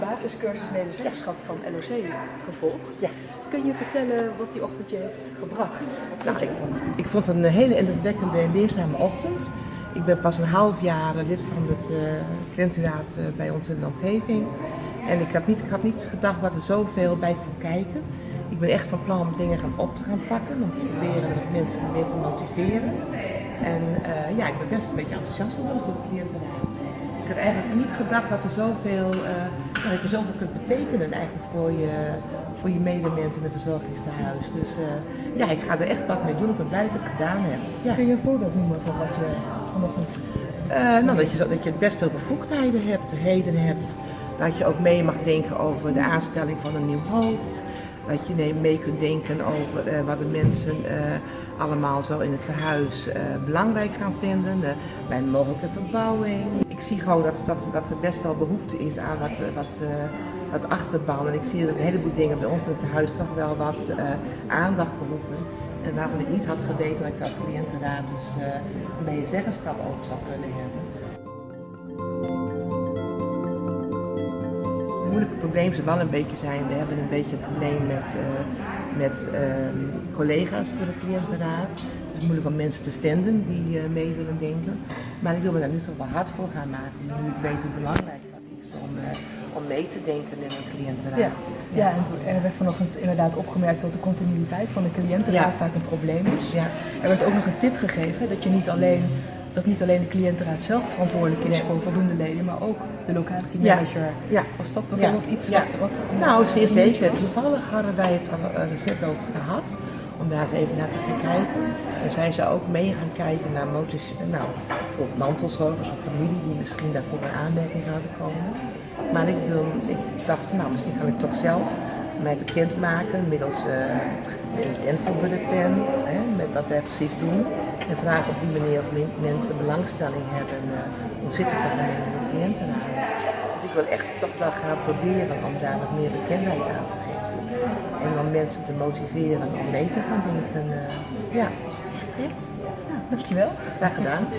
basiscursus medezeggenschap van LOC gevolgd. Ja. Kun je vertellen wat die ochtend je heeft gebracht? Wat Nou, je ik, ik vond het een hele indrukwekkende en leerzame ochtend. Ik ben pas een half jaar lid van het uh, cliëntenraad eh, bij ons in de omgeving. En ik had, niet, ik had niet gedacht dat er zoveel bij kon kijken. Ik ben echt van plan om dingen gaan op te gaan pakken, om te proberen wat mensen meer te motiveren. En eh, ja, ik ben best een beetje enthousiast voor de cliëntenraad. Ik had eigenlijk niet gedacht dat er zoveel, eh, dat je zoveel kunt betekenen eigenlijk voor je, voor je medemens in het verzorgingstehuis. Dus eh, ja, ik ga er echt wat mee doen. Ik ben blij dat ik het gedaan heb. Ja. Kun je een voorbeeld noemen van wat je vanochtend... Eh, nou, dat je, dat je best veel bevoegdheden hebt, heden hebt. Dat je ook mee mag denken over de aanstelling van een nieuw hoofd. Dat je mee kunt denken over eh, wat de mensen eh, allemaal zo in het tehuis eh, belangrijk gaan vinden. bij een mogelijke verbouwing. Ik zie gewoon dat, dat, dat er best wel behoefte is aan wat, wat, achterban. En ik zie dat een heleboel dingen bij ons in het tehuis toch wel wat aandacht behoeven. En waarvan ik niet had geweten dat ik als cliëntenraad dus een medezeggenschap over zou kunnen hebben. Moeilijke probleem zou wel een beetje zijn, we hebben een beetje een probleem met, eh, met ehm, collega's voor de cliëntenraad. Het is moeilijk om mensen te vinden die eh, mee willen denken. Maar ik wil me daar nu toch wel hard voor gaan maken, nu ik weet hoe belangrijk dat is om, eh, om mee te denken in een cliëntenraad. Ja, ja en er werd vanochtend inderdaad opgemerkt dat de continuïteit van de cliëntenraad Ja. vaak een probleem is. Ja. Er werd ook nog een tip gegeven dat je niet alleen, dat niet alleen de cliëntenraad zelf verantwoordelijk is voor voldoende leden, maar ook de locatiemanager. Ja. Was dat bijvoorbeeld Ja. iets Ja. wat, wat... Nou, zeer zeker. Toevallig hadden wij het er eh, recent over gehad, om daar eens even naar te gaan kijken. En zij zou ook mee gaan kijken naar motors, nou, bijvoorbeeld mantelzorgers of familie die misschien daarvoor in aanmerking zouden komen. Maar ik, wil, ik dacht, nou, misschien kan ik toch zelf mij bekendmaken middels, eh middels infobulletin, met wat wij precies doen. En vragen op die manier of men- mensen belangstelling hebben eh, om zitten te gaan in de cliëntenraad. Dus ik wil echt toch wel gaan proberen om daar wat meer bekendheid aan te geven. En om mensen te motiveren om mee te gaan denken. eh, ja, Ja, dankjewel. graag gedaan.